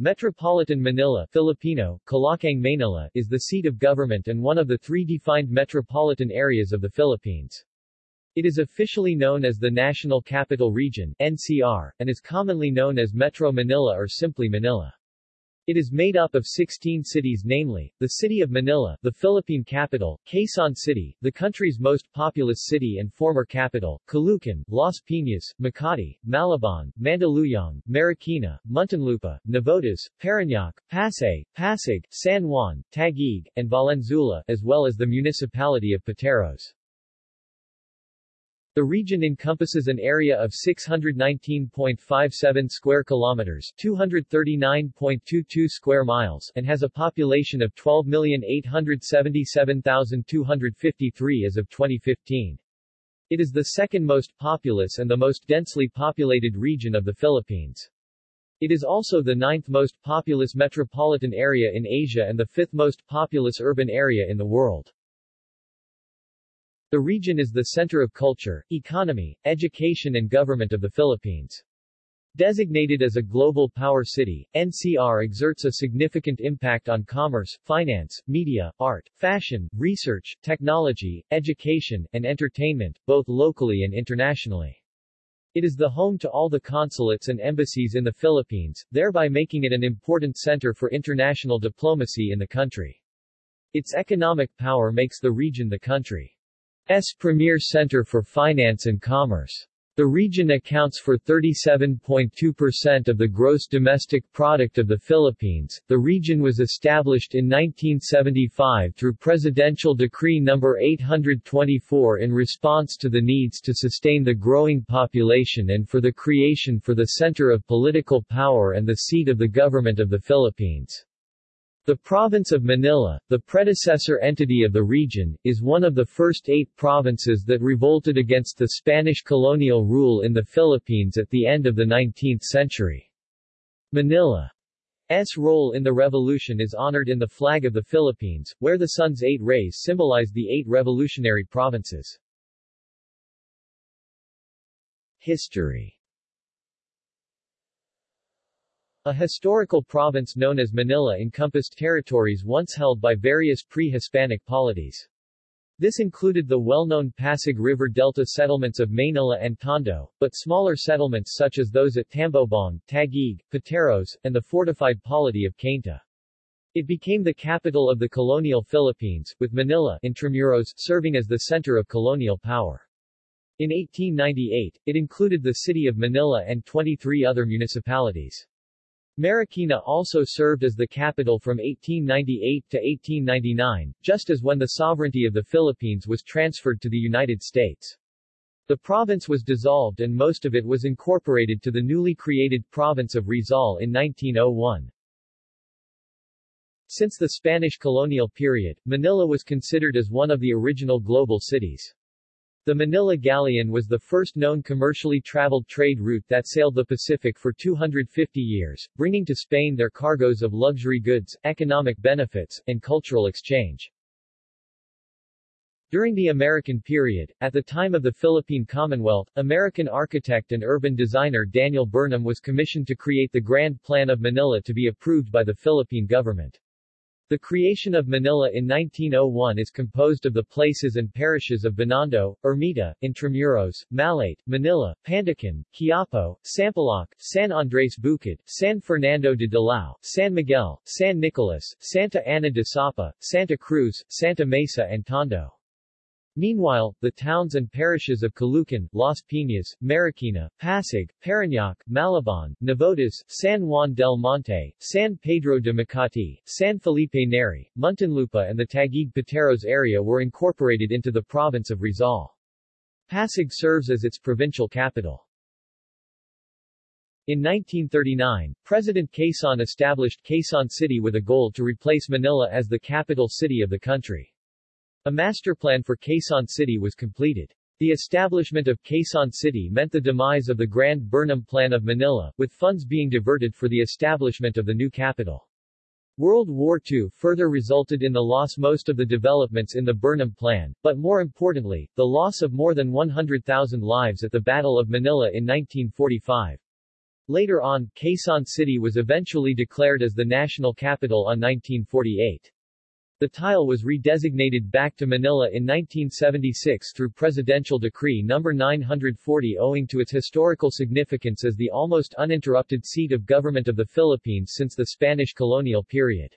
Metropolitan Manila Filipino, Kalakhang Manila is the seat of government and one of the three defined metropolitan areas of the Philippines. It is officially known as the National Capital Region NCR, and is commonly known as Metro Manila or simply Manila. It is made up of 16 cities namely, the city of Manila, the Philippine capital, Quezon City, the country's most populous city and former capital, Caloocan, Las Piñas, Makati, Malabon, Mandaluyong, Marikina, Muntinlupa, Navotas, Parañaque, Pasay, Pasig, San Juan, Taguig, and Valenzuela, as well as the municipality of Pateros. The region encompasses an area of 619.57 square kilometers, 239.22 square miles, and has a population of 12,877,253 as of 2015. It is the second most populous and the most densely populated region of the Philippines. It is also the ninth most populous metropolitan area in Asia and the fifth most populous urban area in the world. The region is the center of culture, economy, education and government of the Philippines. Designated as a global power city, NCR exerts a significant impact on commerce, finance, media, art, fashion, research, technology, education, and entertainment, both locally and internationally. It is the home to all the consulates and embassies in the Philippines, thereby making it an important center for international diplomacy in the country. Its economic power makes the region the country S premier center for finance and commerce. The region accounts for 37.2% of the gross domestic product of the Philippines. The region was established in 1975 through Presidential Decree No. 824 in response to the needs to sustain the growing population and for the creation for the center of political power and the seat of the government of the Philippines. The province of Manila, the predecessor entity of the region, is one of the first eight provinces that revolted against the Spanish colonial rule in the Philippines at the end of the 19th century. Manila's role in the revolution is honored in the flag of the Philippines, where the sun's eight rays symbolize the eight revolutionary provinces. History A historical province known as Manila encompassed territories once held by various pre-Hispanic polities. This included the well-known Pasig River Delta settlements of Manila and Tondo, but smaller settlements such as those at Tambobong, Taguig, Pateros, and the fortified polity of Cainta. It became the capital of the colonial Philippines, with Manila Intramuros serving as the center of colonial power. In 1898, it included the city of Manila and 23 other municipalities. Marikina also served as the capital from 1898 to 1899, just as when the sovereignty of the Philippines was transferred to the United States. The province was dissolved and most of it was incorporated to the newly created province of Rizal in 1901. Since the Spanish colonial period, Manila was considered as one of the original global cities. The Manila Galleon was the first known commercially traveled trade route that sailed the Pacific for 250 years, bringing to Spain their cargoes of luxury goods, economic benefits, and cultural exchange. During the American period, at the time of the Philippine Commonwealth, American architect and urban designer Daniel Burnham was commissioned to create the Grand Plan of Manila to be approved by the Philippine government. The creation of Manila in 1901 is composed of the places and parishes of Binondo, Ermita, Intramuros, Malate, Manila, Pandacan, Quiapo, Sampaloc, San Andres Bukid, San Fernando de Dilao, San Miguel, San Nicolas, Santa Ana de Sapa, Santa Cruz, Santa Mesa and Tondo. Meanwhile, the towns and parishes of Caloocan, Las Piñas, Marikina, Pasig, Parañaque, Malabon, Navotas, San Juan del Monte, San Pedro de Makati, San Felipe Neri, Muntinlupa and the Taguig Pateros area were incorporated into the province of Rizal. Pasig serves as its provincial capital. In 1939, President Quezon established Quezon City with a goal to replace Manila as the capital city of the country. A master plan for Quezon City was completed. The establishment of Quezon City meant the demise of the Grand Burnham Plan of Manila, with funds being diverted for the establishment of the new capital. World War II further resulted in the loss most of the developments in the Burnham Plan, but more importantly, the loss of more than 100,000 lives at the Battle of Manila in 1945. Later on, Quezon City was eventually declared as the national capital on 1948. The tile was redesignated back to Manila in 1976 through Presidential Decree No. 940 owing to its historical significance as the almost uninterrupted seat of government of the Philippines since the Spanish colonial period.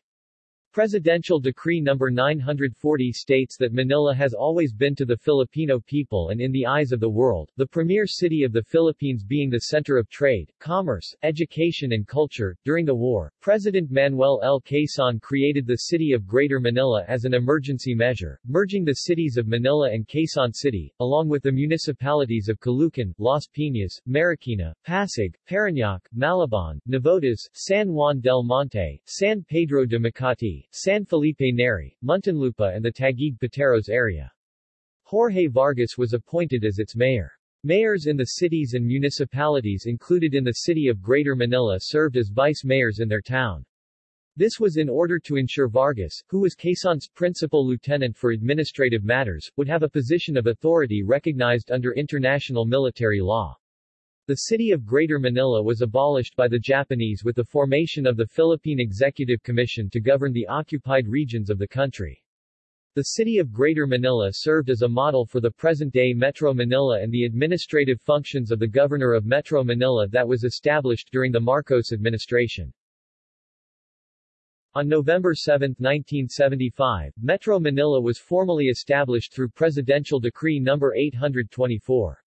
Presidential Decree No. 940 states that Manila has always been to the Filipino people and in the eyes of the world, the premier city of the Philippines being the center of trade, commerce, education and culture. During the war, President Manuel L. Quezon created the city of Greater Manila as an emergency measure, merging the cities of Manila and Quezon City, along with the municipalities of Caloocan, Las Piñas, Marikina, Pasig, Parañaque, Malabon, Navotas, San Juan del Monte, San Pedro de Makati, San Felipe Neri, Muntinlupa and the Taguig Pateros area. Jorge Vargas was appointed as its mayor. Mayors in the cities and municipalities included in the city of Greater Manila served as vice-mayors in their town. This was in order to ensure Vargas, who was Quezon's principal lieutenant for administrative matters, would have a position of authority recognized under international military law. The city of Greater Manila was abolished by the Japanese with the formation of the Philippine Executive Commission to govern the occupied regions of the country. The city of Greater Manila served as a model for the present-day Metro Manila and the administrative functions of the governor of Metro Manila that was established during the Marcos administration. On November 7, 1975, Metro Manila was formally established through Presidential Decree No. 824.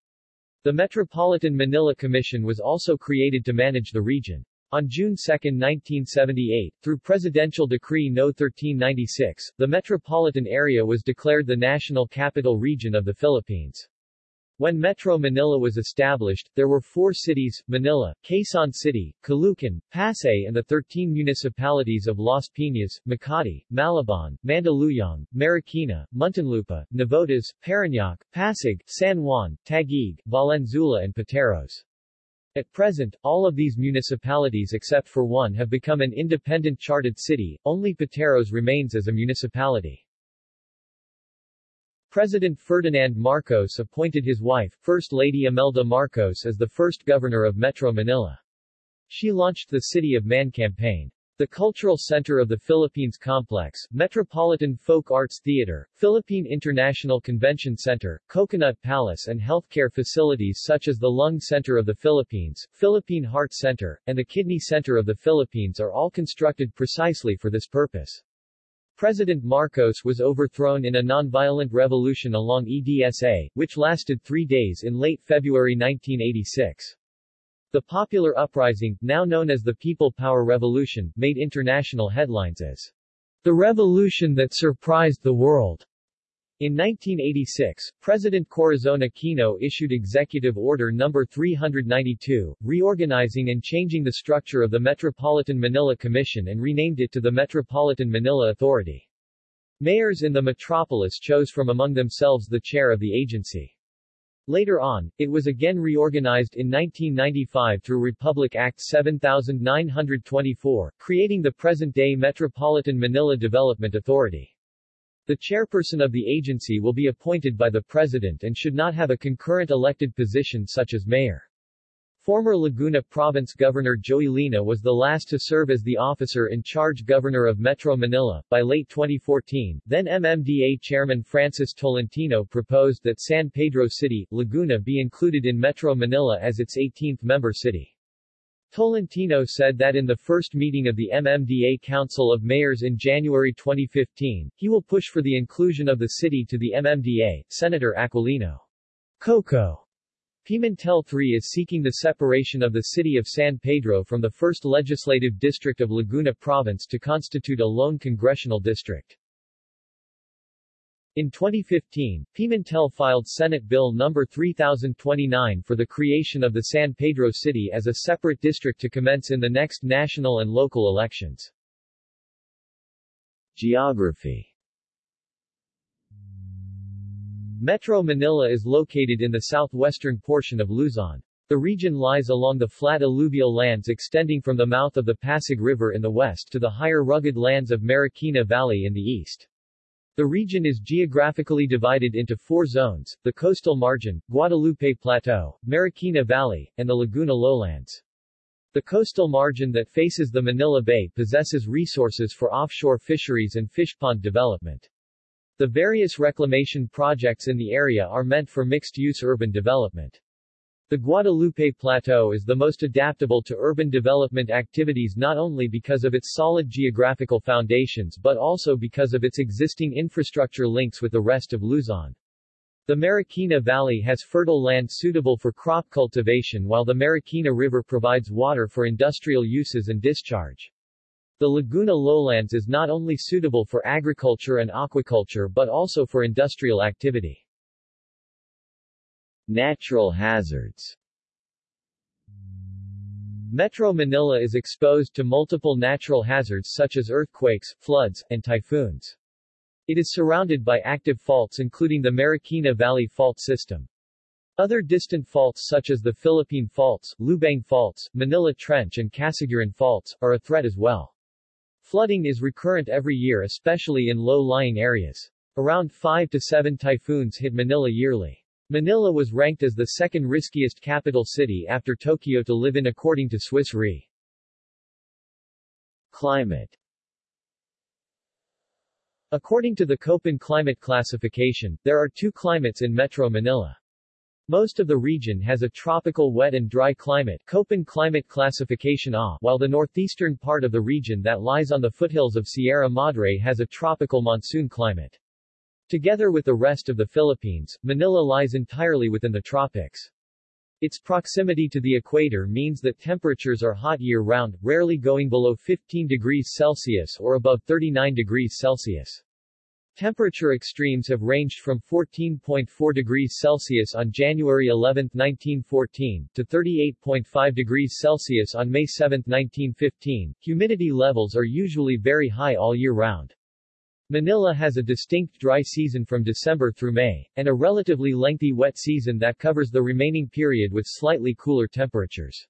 The Metropolitan Manila Commission was also created to manage the region. On June 2, 1978, through Presidential Decree No. 1396, the metropolitan area was declared the national capital region of the Philippines. When Metro Manila was established, there were four cities, Manila, Quezon City, Caloocan, Pasay and the 13 municipalities of Las Piñas, Makati, Malabon, Mandaluyong, Marikina, Muntinlupa, Navotas, Parañaque, Pasig, San Juan, Taguig, Valenzuela and Pateros. At present, all of these municipalities except for one have become an independent charted city, only Pateros remains as a municipality. President Ferdinand Marcos appointed his wife, First Lady Imelda Marcos as the first governor of Metro Manila. She launched the City of Man campaign. The cultural center of the Philippines complex, Metropolitan Folk Arts Theater, Philippine International Convention Center, Coconut Palace and healthcare facilities such as the Lung Center of the Philippines, Philippine Heart Center, and the Kidney Center of the Philippines are all constructed precisely for this purpose. President Marcos was overthrown in a nonviolent revolution along EDSA, which lasted three days in late February 1986. The popular uprising, now known as the People Power Revolution, made international headlines as the revolution that surprised the world. In 1986, President Corazon Aquino issued Executive Order No. 392, reorganizing and changing the structure of the Metropolitan Manila Commission and renamed it to the Metropolitan Manila Authority. Mayors in the metropolis chose from among themselves the chair of the agency. Later on, it was again reorganized in 1995 through Republic Act 7924, creating the present-day Metropolitan Manila Development Authority. The chairperson of the agency will be appointed by the president and should not have a concurrent elected position such as mayor. Former Laguna Province Governor Joey Lina was the last to serve as the officer in charge governor of Metro Manila. By late 2014, then MMDA Chairman Francis Tolentino proposed that San Pedro City, Laguna be included in Metro Manila as its 18th member city. Tolentino said that in the first meeting of the MMDA Council of Mayors in January 2015, he will push for the inclusion of the city to the MMDA. Senator Aquilino Coco Pimentel III is seeking the separation of the city of San Pedro from the 1st Legislative District of Laguna Province to constitute a lone congressional district. In 2015, Pimentel filed Senate Bill No. 3029 for the creation of the San Pedro City as a separate district to commence in the next national and local elections. Geography Metro Manila is located in the southwestern portion of Luzon. The region lies along the flat alluvial lands extending from the mouth of the Pasig River in the west to the higher rugged lands of Marikina Valley in the east. The region is geographically divided into four zones, the coastal margin, Guadalupe Plateau, Marikina Valley, and the Laguna Lowlands. The coastal margin that faces the Manila Bay possesses resources for offshore fisheries and fish pond development. The various reclamation projects in the area are meant for mixed-use urban development. The Guadalupe Plateau is the most adaptable to urban development activities not only because of its solid geographical foundations but also because of its existing infrastructure links with the rest of Luzon. The Marikina Valley has fertile land suitable for crop cultivation while the Marikina River provides water for industrial uses and discharge. The Laguna lowlands is not only suitable for agriculture and aquaculture but also for industrial activity. Natural hazards Metro Manila is exposed to multiple natural hazards such as earthquakes, floods, and typhoons. It is surrounded by active faults including the Marikina Valley Fault System. Other distant faults such as the Philippine Faults, Lubang Faults, Manila Trench and Casiguran Faults, are a threat as well. Flooding is recurrent every year especially in low-lying areas. Around 5 to 7 typhoons hit Manila yearly. Manila was ranked as the second riskiest capital city after Tokyo to live in according to Swiss Re. Climate According to the Köppen climate classification, there are two climates in Metro Manila. Most of the region has a tropical wet and dry climate Köppen climate classification A, while the northeastern part of the region that lies on the foothills of Sierra Madre has a tropical monsoon climate. Together with the rest of the Philippines, Manila lies entirely within the tropics. Its proximity to the equator means that temperatures are hot year-round, rarely going below 15 degrees Celsius or above 39 degrees Celsius. Temperature extremes have ranged from 14.4 degrees Celsius on January 11, 1914, to 38.5 degrees Celsius on May 7, 1915. Humidity levels are usually very high all year round. Manila has a distinct dry season from December through May, and a relatively lengthy wet season that covers the remaining period with slightly cooler temperatures.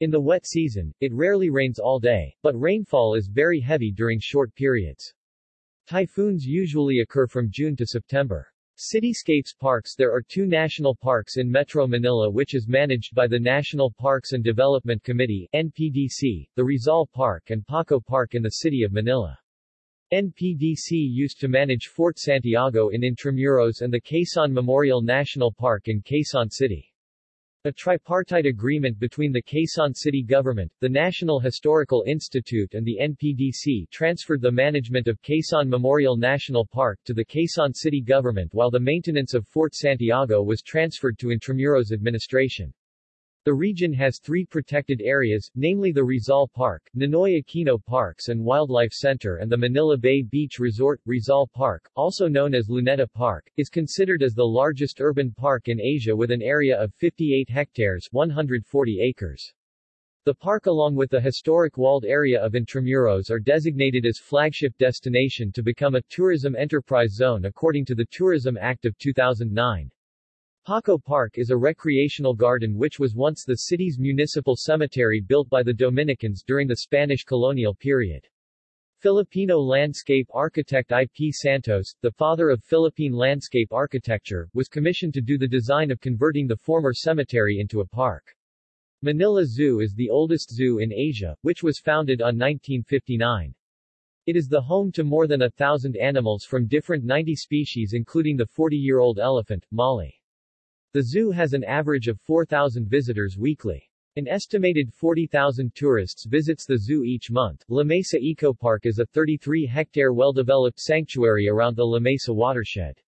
In the wet season, it rarely rains all day, but rainfall is very heavy during short periods. Typhoons usually occur from June to September. Cityscapes Parks There are two national parks in Metro Manila which is managed by the National Parks and Development Committee NPDC, the Rizal Park and Paco Park in the city of Manila. NPDC used to manage Fort Santiago in Intramuros and the Quezon Memorial National Park in Quezon City. A tripartite agreement between the Quezon City government, the National Historical Institute and the NPDC transferred the management of Quezon Memorial National Park to the Quezon City government while the maintenance of Fort Santiago was transferred to Intramuros administration. The region has three protected areas, namely the Rizal Park, Ninoy Aquino Parks and Wildlife Center and the Manila Bay Beach Resort. Rizal Park, also known as Luneta Park, is considered as the largest urban park in Asia with an area of 58 hectares 140 acres. The park along with the historic walled area of Intramuros are designated as flagship destination to become a tourism enterprise zone according to the Tourism Act of 2009. Paco Park is a recreational garden which was once the city's municipal cemetery built by the Dominicans during the Spanish colonial period. Filipino landscape architect I. P. Santos, the father of Philippine landscape architecture, was commissioned to do the design of converting the former cemetery into a park. Manila Zoo is the oldest zoo in Asia, which was founded on 1959. It is the home to more than a thousand animals from different 90 species including the 40-year-old elephant, Molly. The zoo has an average of 4,000 visitors weekly. An estimated 40,000 tourists visits the zoo each month. La Mesa Eco Park is a 33-hectare well-developed sanctuary around the La Mesa watershed.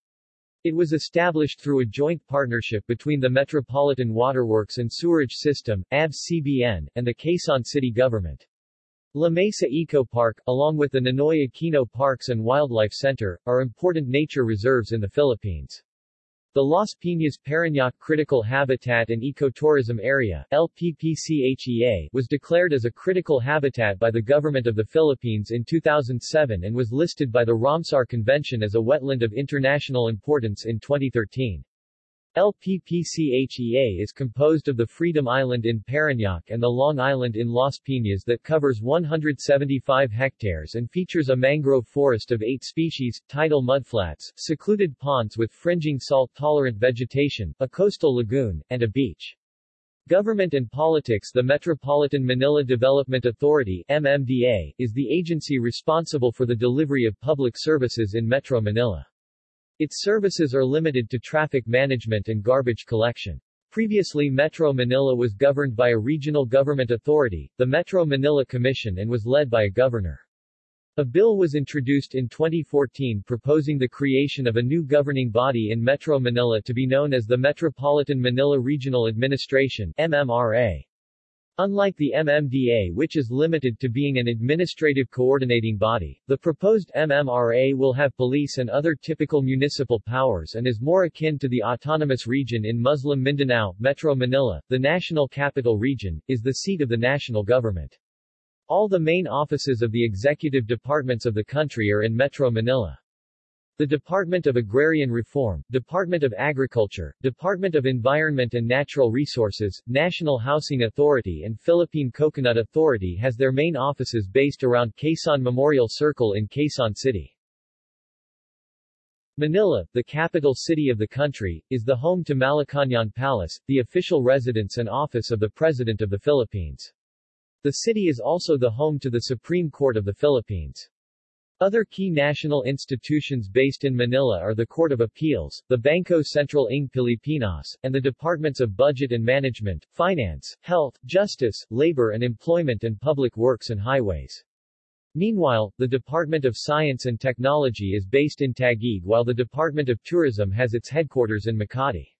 It was established through a joint partnership between the Metropolitan Waterworks and Sewerage System, ABS-CBN, and the Quezon City government. La Mesa Eco Park, along with the Ninoy Aquino Parks and Wildlife Center, are important nature reserves in the Philippines. The Las Piñas Parañaque Critical Habitat and Ecotourism Area LPPCHEA, was declared as a critical habitat by the Government of the Philippines in 2007 and was listed by the Ramsar Convention as a wetland of international importance in 2013. LPPCHEA is composed of the Freedom Island in Parañaque and the Long Island in Las Piñas that covers 175 hectares and features a mangrove forest of eight species, tidal mudflats, secluded ponds with fringing salt-tolerant vegetation, a coastal lagoon, and a beach. Government and Politics The Metropolitan Manila Development Authority MMDA, is the agency responsible for the delivery of public services in Metro Manila. Its services are limited to traffic management and garbage collection. Previously Metro Manila was governed by a regional government authority, the Metro Manila Commission and was led by a governor. A bill was introduced in 2014 proposing the creation of a new governing body in Metro Manila to be known as the Metropolitan Manila Regional Administration MMRA. Unlike the MMDA which is limited to being an administrative coordinating body, the proposed MMRA will have police and other typical municipal powers and is more akin to the autonomous region in Muslim Mindanao. Metro Manila, the national capital region, is the seat of the national government. All the main offices of the executive departments of the country are in Metro Manila. The Department of Agrarian Reform, Department of Agriculture, Department of Environment and Natural Resources, National Housing Authority and Philippine Coconut Authority has their main offices based around Quezon Memorial Circle in Quezon City. Manila, the capital city of the country, is the home to Malacañang Palace, the official residence and office of the President of the Philippines. The city is also the home to the Supreme Court of the Philippines. Other key national institutions based in Manila are the Court of Appeals, the Bangko Sentral ng Pilipinas, and the Departments of Budget and Management, Finance, Health, Justice, Labor and Employment and Public Works and Highways. Meanwhile, the Department of Science and Technology is based in Taguig while the Department of Tourism has its headquarters in Makati.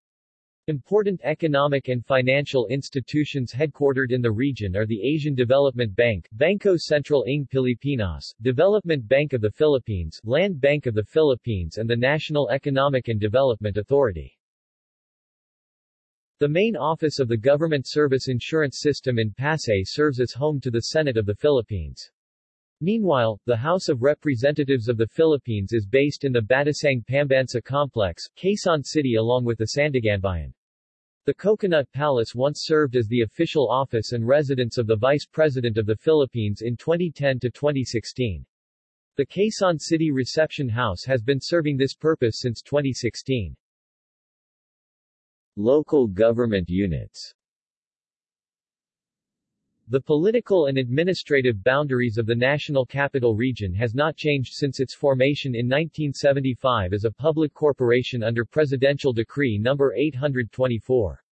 Important economic and financial institutions headquartered in the region are the Asian Development Bank, Bangko Sentral ng Pilipinas, Development Bank of the Philippines, Land Bank of the Philippines and the National Economic and Development Authority. The main office of the Government Service Insurance System in Pasay serves as home to the Senate of the Philippines. Meanwhile, the House of Representatives of the Philippines is based in the Batasang Pambansa Complex, Quezon City along with the Sandiganbayan. The Coconut Palace once served as the official office and residence of the Vice President of the Philippines in 2010 to 2016. The Quezon City Reception House has been serving this purpose since 2016. Local government units the political and administrative boundaries of the National Capital Region has not changed since its formation in 1975 as a public corporation under Presidential Decree No. 824.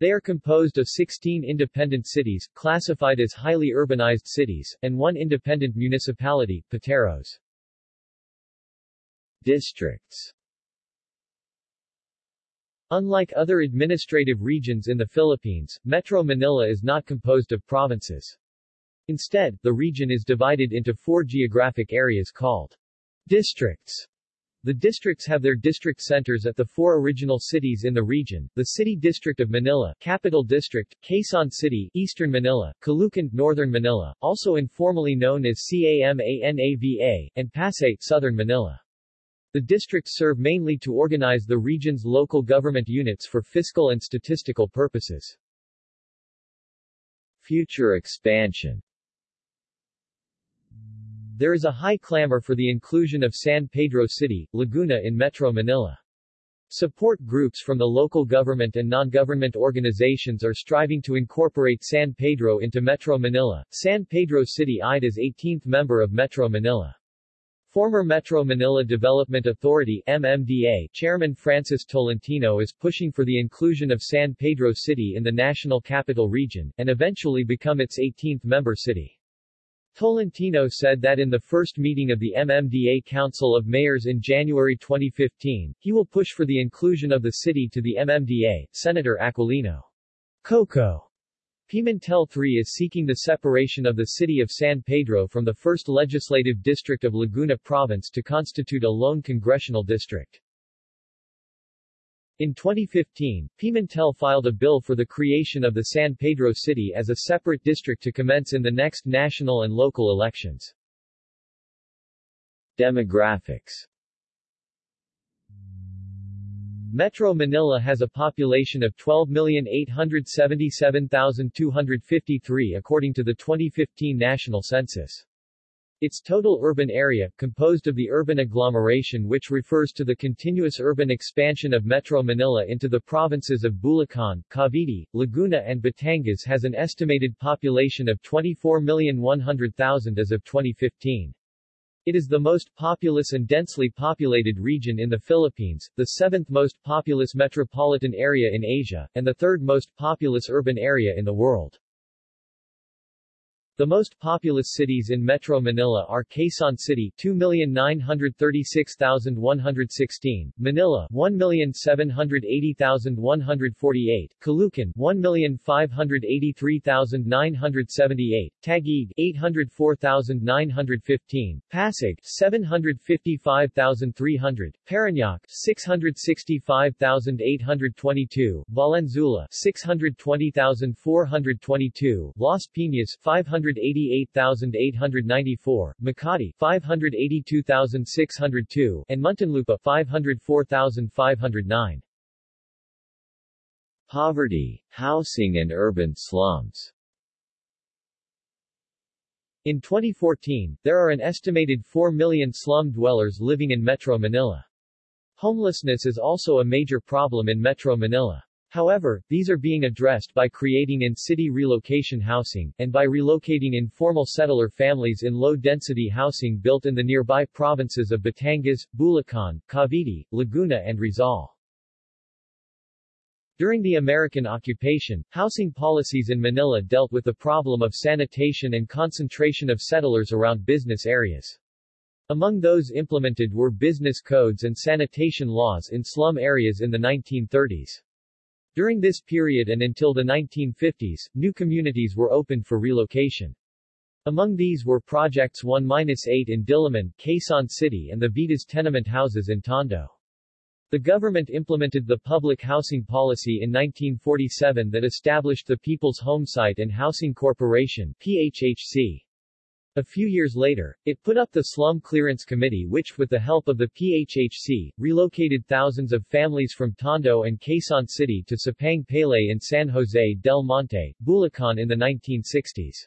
They are composed of 16 independent cities, classified as highly urbanized cities, and one independent municipality, Pateros. Districts Unlike other administrative regions in the Philippines, Metro Manila is not composed of provinces. Instead, the region is divided into four geographic areas called districts. The districts have their district centers at the four original cities in the region, the City District of Manila, Capital District, Quezon City, Eastern Manila, Caloocan, Northern Manila, also informally known as CAMANAVA, and Pasay, Southern Manila. The districts serve mainly to organize the region's local government units for fiscal and statistical purposes. Future expansion There is a high clamor for the inclusion of San Pedro City, Laguna in Metro Manila. Support groups from the local government and non-government organizations are striving to incorporate San Pedro into Metro Manila. San Pedro City eyed as 18th member of Metro Manila. Former Metro Manila Development Authority MMDA Chairman Francis Tolentino is pushing for the inclusion of San Pedro City in the National Capital Region, and eventually become its 18th member city. Tolentino said that in the first meeting of the MMDA Council of Mayors in January 2015, he will push for the inclusion of the city to the MMDA. Senator Aquilino Coco Pimentel III is seeking the separation of the city of San Pedro from the 1st Legislative District of Laguna Province to constitute a lone congressional district. In 2015, Pimentel filed a bill for the creation of the San Pedro City as a separate district to commence in the next national and local elections. Demographics Metro Manila has a population of 12,877,253 according to the 2015 national census. Its total urban area, composed of the urban agglomeration which refers to the continuous urban expansion of Metro Manila into the provinces of Bulacan, Cavite, Laguna and Batangas has an estimated population of 24,100,000 as of 2015. It is the most populous and densely populated region in the Philippines, the seventh most populous metropolitan area in Asia, and the third most populous urban area in the world. The most populous cities in Metro Manila are Quezon City 2,936,116, Manila 1,780,148, Caloocan 1,583,978, Taguig 804,915, Pasig 755,300, Parañaque 665,822, Valenzuela 620,422, Las Piñas 500 588,894, Makati 582,602, and Muntinlupa 504,509. Poverty, housing and urban slums In 2014, there are an estimated 4 million slum dwellers living in Metro Manila. Homelessness is also a major problem in Metro Manila. However, these are being addressed by creating in-city relocation housing, and by relocating informal settler families in low-density housing built in the nearby provinces of Batangas, Bulacan, Cavite, Laguna and Rizal. During the American occupation, housing policies in Manila dealt with the problem of sanitation and concentration of settlers around business areas. Among those implemented were business codes and sanitation laws in slum areas in the 1930s. During this period and until the 1950s, new communities were opened for relocation. Among these were Projects 1-8 in Diliman, Quezon City and the Vitas tenement houses in Tondo. The government implemented the public housing policy in 1947 that established the People's Homesite and Housing Corporation PHHC. A few years later, it put up the Slum Clearance Committee which, with the help of the PHHC, relocated thousands of families from Tondo and Quezon City to Sapang Palay in San Jose del Monte, Bulacan in the 1960s.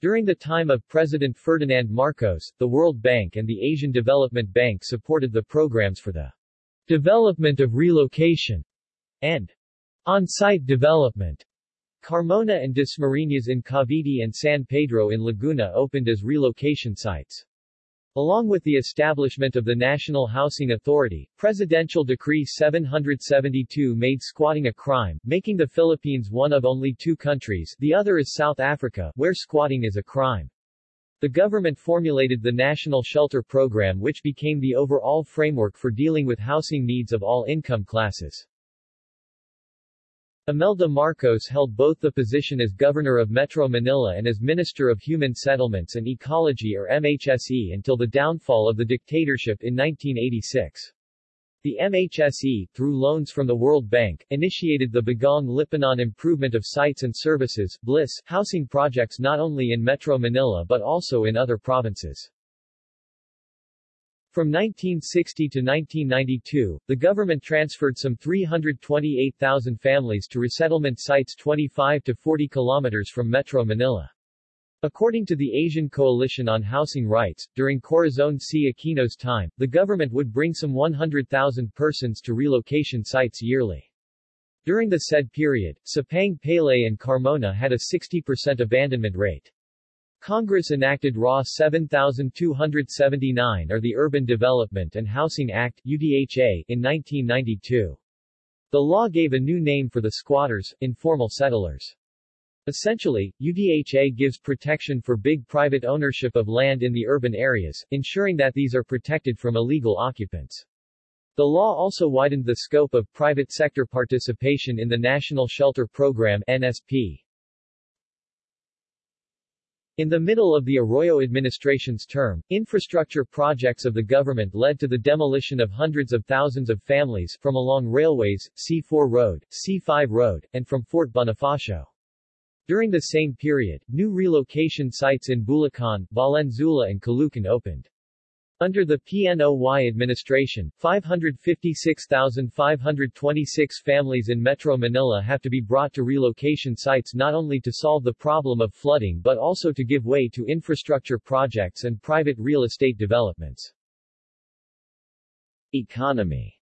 During the time of President Ferdinand Marcos, the World Bank and the Asian Development Bank supported the programs for the development of relocation and on-site development Carmona and Dasmariñas in Cavite and San Pedro in Laguna opened as relocation sites. Along with the establishment of the National Housing Authority, Presidential Decree 772 made squatting a crime, making the Philippines one of only two countries the other is South Africa where squatting is a crime. The government formulated the National Shelter Program which became the overall framework for dealing with housing needs of all income classes. Imelda Marcos held both the position as Governor of Metro Manila and as Minister of Human Settlements and Ecology or MHSE until the downfall of the dictatorship in 1986. The MHSE, through loans from the World Bank, initiated the Bagong Lipunan Improvement of Sites and Services BLISS, housing projects not only in Metro Manila but also in other provinces. From 1960 to 1992, the government transferred some 328,000 families to resettlement sites 25 to 40 kilometers from Metro Manila. According to the Asian Coalition on Housing Rights, during Corazon C. Aquino's time, the government would bring some 100,000 persons to relocation sites yearly. During the said period, Sapang Palay and Carmona had a 60% abandonment rate. Congress enacted RA 7279 or the Urban Development and Housing Act UDHA in 1992. The law gave a new name for the squatters, informal settlers. Essentially, UDHA gives protection for big private ownership of land in the urban areas, ensuring that these are protected from illegal occupants. The law also widened the scope of private sector participation in the National Shelter Program NSP. In the middle of the Arroyo administration's term, infrastructure projects of the government led to the demolition of hundreds of thousands of families from along railways, C4 Road, C5 Road, and from Fort Bonifacio. During the same period, new relocation sites in Bulacan, Valenzuela and Caloocan opened. Under the PNOY administration, 556,526 families in Metro Manila have to be brought to relocation sites not only to solve the problem of flooding but also to give way to infrastructure projects and private real estate developments. Economy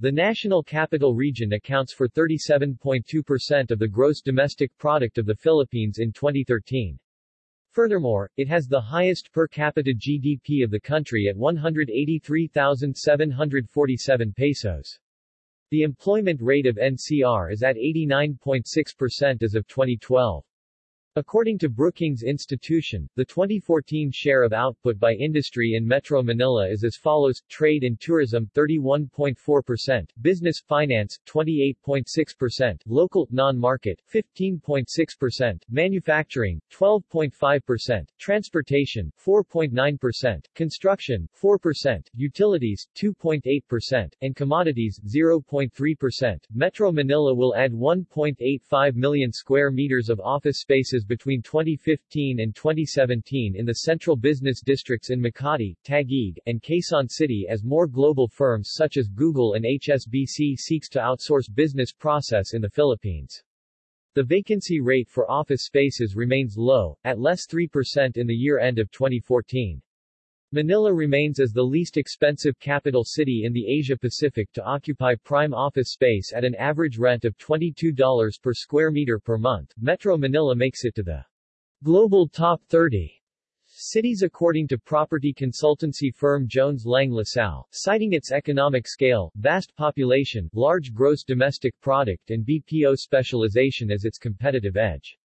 The National Capital Region accounts for 37.2% of the gross domestic product of the Philippines in 2013. Furthermore, it has the highest per capita GDP of the country at 183,747 pesos. The employment rate of NCR is at 89.6% as of 2012. According to Brookings Institution, the 2014 share of output by industry in Metro Manila is as follows, trade and tourism 31.4%, business, finance 28.6%, local, non-market 15.6%, manufacturing 12.5%, transportation 4.9%, construction 4%, utilities 2.8%, and commodities 0.3%. Metro Manila will add 1.85 million square meters of office spaces between 2015 and 2017 in the central business districts in Makati, Taguig, and Quezon City as more global firms such as Google and HSBC seeks to outsource business process in the Philippines. The vacancy rate for office spaces remains low, at less 3% in the year end of 2014. Manila remains as the least expensive capital city in the Asia-Pacific to occupy prime office space at an average rent of $22 per square meter per month. Metro Manila makes it to the global top 30 cities according to property consultancy firm Jones Lang LaSalle, citing its economic scale, vast population, large gross domestic product and BPO specialization as its competitive edge.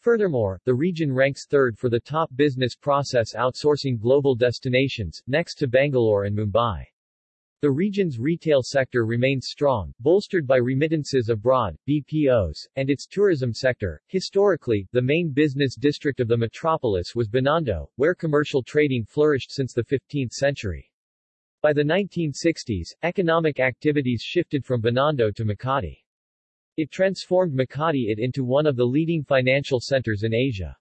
Furthermore, the region ranks third for the top business process outsourcing global destinations, next to Bangalore and Mumbai. The region's retail sector remains strong, bolstered by remittances abroad, BPOs, and its tourism sector. Historically, the main business district of the metropolis was Binondo, where commercial trading flourished since the 15th century. By the 1960s, economic activities shifted from Binondo to Makati. It transformed Makati it into one of the leading financial centers in Asia.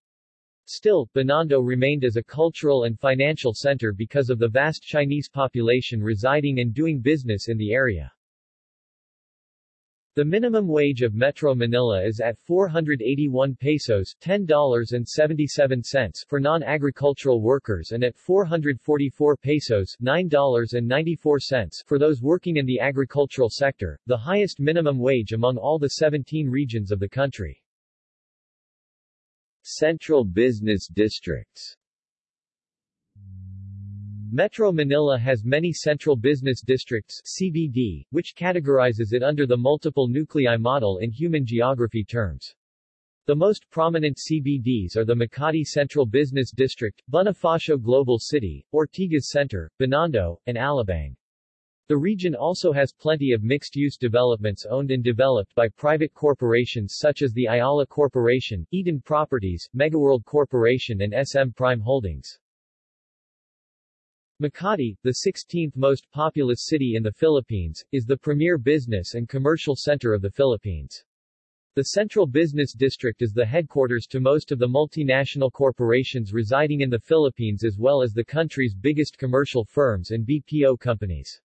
Still, Binondo remained as a cultural and financial center because of the vast Chinese population residing and doing business in the area. The minimum wage of Metro Manila is at 481 pesos $10.77 for non-agricultural workers and at 444 pesos $9.94 for those working in the agricultural sector, the highest minimum wage among all the 17 regions of the country. Central Business Districts Metro Manila has many central business districts CBD, which categorizes it under the multiple nuclei model in human geography terms. The most prominent CBDs are the Makati Central Business District, Bonifacio Global City, Ortigas Center, Binondo, and Alabang. The region also has plenty of mixed-use developments owned and developed by private corporations such as the Ayala Corporation, Eton Properties, Megaworld Corporation and SM Prime Holdings. Makati, the 16th most populous city in the Philippines, is the premier business and commercial center of the Philippines. The Central Business District is the headquarters to most of the multinational corporations residing in the Philippines as well as the country's biggest commercial firms and BPO companies.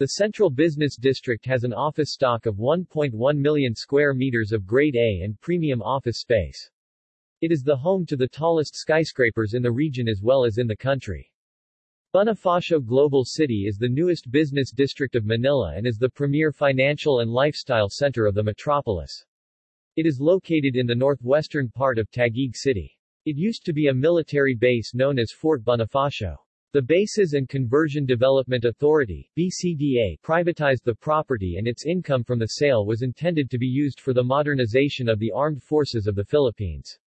The Central Business District has an office stock of 1.1 million square meters of Grade A and premium office space. It is the home to the tallest skyscrapers in the region as well as in the country. Bonifacio Global City is the newest business district of Manila and is the premier financial and lifestyle center of the metropolis. It is located in the northwestern part of Taguig City. It used to be a military base known as Fort Bonifacio. The Bases and Conversion Development Authority BCDA, privatized the property and its income from the sale was intended to be used for the modernization of the armed forces of the Philippines.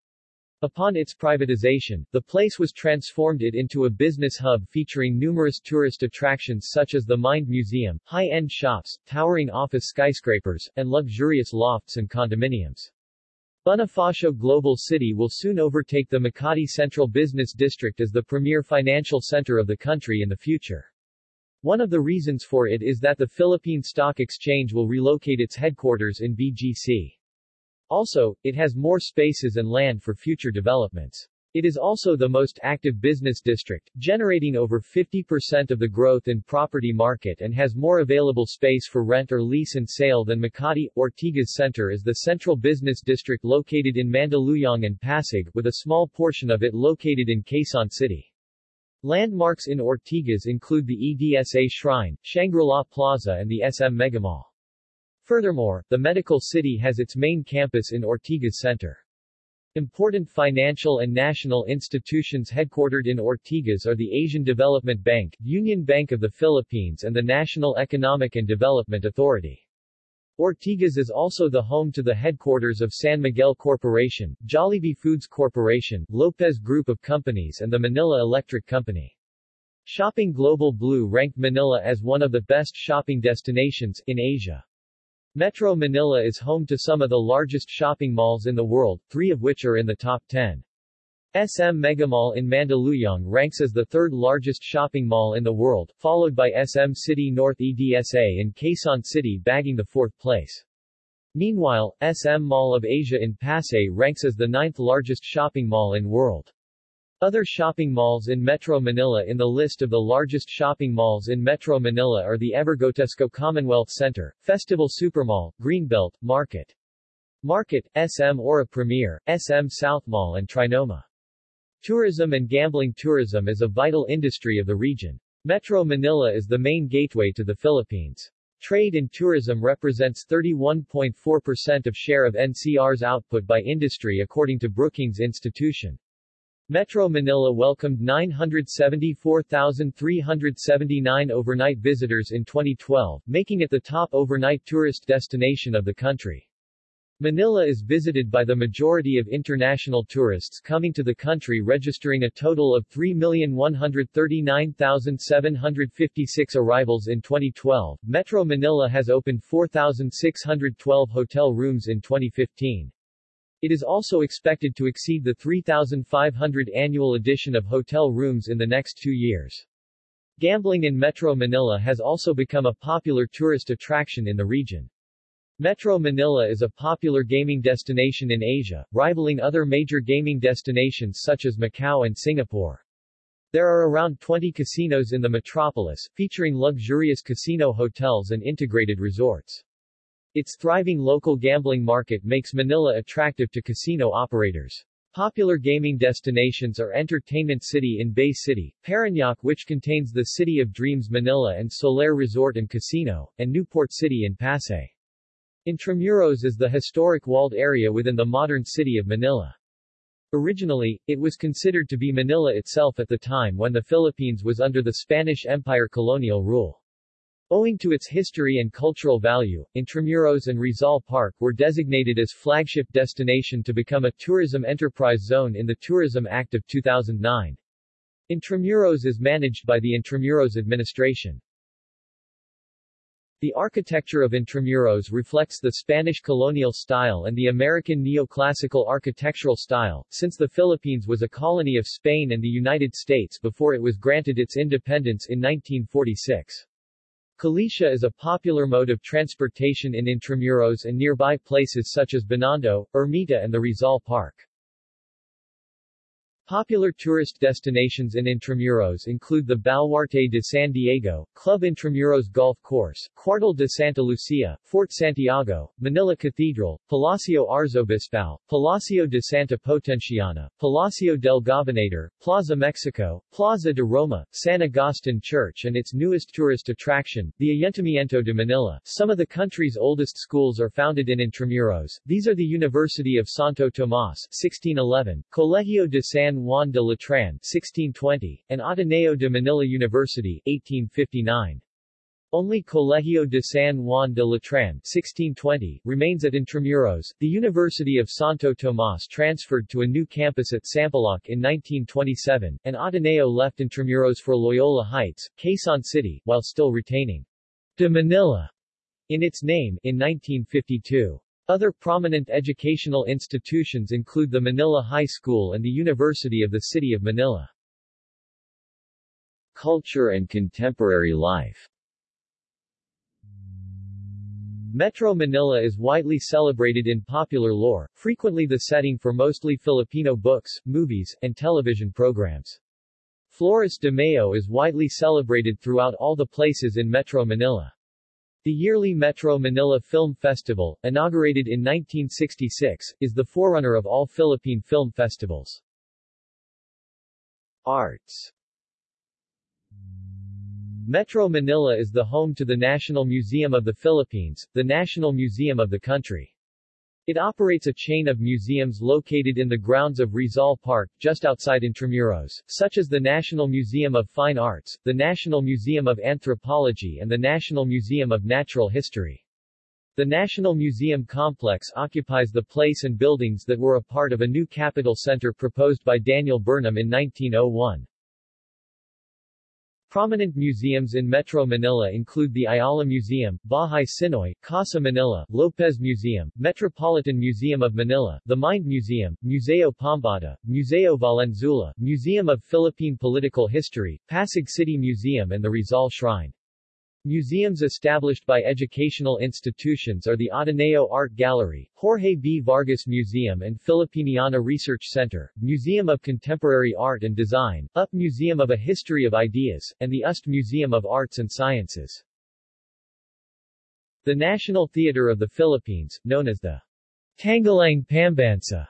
Upon its privatization, the place was transformed it into a business hub featuring numerous tourist attractions such as the Mind Museum, high-end shops, towering office skyscrapers, and luxurious lofts and condominiums. Bonifacio Global City will soon overtake the Makati Central Business District as the premier financial center of the country in the future. One of the reasons for it is that the Philippine Stock Exchange will relocate its headquarters in BGC. Also, it has more spaces and land for future developments. It is also the most active business district, generating over 50% of the growth in property market and has more available space for rent or lease and sale than Makati. Ortigas Center is the central business district located in Mandaluyong and Pasig, with a small portion of it located in Quezon City. Landmarks in Ortigas include the EDSA Shrine, Shangri-La Plaza and the SM Megamall. Furthermore, the medical city has its main campus in Ortigas Center. Important financial and national institutions headquartered in Ortigas are the Asian Development Bank, Union Bank of the Philippines and the National Economic and Development Authority. Ortigas is also the home to the headquarters of San Miguel Corporation, Jollibee Foods Corporation, Lopez Group of Companies and the Manila Electric Company. Shopping Global Blue ranked Manila as one of the best shopping destinations in Asia. Metro Manila is home to some of the largest shopping malls in the world, three of which are in the top 10. SM Megamall in Mandaluyong ranks as the third largest shopping mall in the world, followed by SM City North EDSA and Quezon City bagging the fourth place. Meanwhile, SM Mall of Asia in Pasay ranks as the ninth largest shopping mall in world. Other shopping malls in Metro Manila in the list of the largest shopping malls in Metro Manila are the Evergotesco Commonwealth Center, Festival Supermall, Greenbelt, Market. Market, SM Aura Premier, SM South Mall and Trinoma. Tourism and gambling Tourism is a vital industry of the region. Metro Manila is the main gateway to the Philippines. Trade and tourism represents 31.4% of share of NCR's output by industry according to Brookings Institution. Metro Manila welcomed 974,379 overnight visitors in 2012, making it the top overnight tourist destination of the country. Manila is visited by the majority of international tourists coming to the country registering a total of 3,139,756 arrivals in 2012. Metro Manila has opened 4,612 hotel rooms in 2015. It is also expected to exceed the 3,500 annual addition of hotel rooms in the next two years. Gambling in Metro Manila has also become a popular tourist attraction in the region. Metro Manila is a popular gaming destination in Asia, rivaling other major gaming destinations such as Macau and Singapore. There are around 20 casinos in the metropolis, featuring luxurious casino hotels and integrated resorts. Its thriving local gambling market makes Manila attractive to casino operators. Popular gaming destinations are Entertainment City in Bay City, Parañaque which contains the City of Dreams Manila and Solaire Resort and Casino, and Newport City in Pasay. Intramuros is the historic walled area within the modern city of Manila. Originally, it was considered to be Manila itself at the time when the Philippines was under the Spanish Empire colonial rule. Owing to its history and cultural value, Intramuros and Rizal Park were designated as flagship destination to become a tourism enterprise zone in the Tourism Act of 2009. Intramuros is managed by the Intramuros administration. The architecture of Intramuros reflects the Spanish colonial style and the American neoclassical architectural style, since the Philippines was a colony of Spain and the United States before it was granted its independence in 1946. Kalesa is a popular mode of transportation in Intramuros and nearby places such as Binondo, Ermita and the Rizal Park. Popular tourist destinations in Intramuros include the Baluarte de San Diego, Club Intramuros Golf Course, Cuartel de Santa Lucia, Fort Santiago, Manila Cathedral, Palacio Arzobispal, Palacio de Santa Potenciana, Palacio del Gobernador, Plaza Mexico, Plaza de Roma, San Agustin Church and its newest tourist attraction, the Ayuntamiento de Manila. Some of the country's oldest schools are founded in Intramuros. These are the University of Santo Tomas 1611, Colegio de San Juan de Letran 1620, and Ateneo de Manila University 1859. Only Colegio de San Juan de Letran 1620 remains at Intramuros. The University of Santo Tomas transferred to a new campus at Sampaloc in 1927, and Ateneo left Intramuros for Loyola Heights, Quezon City, while still retaining de Manila in its name in 1952. Other prominent educational institutions include the Manila High School and the University of the City of Manila. Culture and contemporary life Metro Manila is widely celebrated in popular lore, frequently the setting for mostly Filipino books, movies, and television programs. Flores de Mayo is widely celebrated throughout all the places in Metro Manila. The yearly Metro Manila Film Festival, inaugurated in 1966, is the forerunner of all Philippine film festivals. Arts Metro Manila is the home to the National Museum of the Philippines, the national museum of the country. It operates a chain of museums located in the grounds of Rizal Park, just outside Intramuros, such as the National Museum of Fine Arts, the National Museum of Anthropology and the National Museum of Natural History. The National Museum complex occupies the place and buildings that were a part of a new capital center proposed by Daniel Burnham in 1901. Prominent museums in Metro Manila include the Ayala Museum, Bahay Tsinoy, Casa Manila, Lopez Museum, Metropolitan Museum of Manila, the Mind Museum, Museo Pambata, Museo Valenzuela, Museum of Philippine Political History, Pasig City Museum and the Rizal Shrine. Museums established by educational institutions are the Ateneo Art Gallery, Jorge B. Vargas Museum and Filipiniana Research Center, Museum of Contemporary Art and Design, UP Museum of a History of Ideas, and the UST Museum of Arts and Sciences. The National Theater of the Philippines, known as the Tanghalang Pambansa,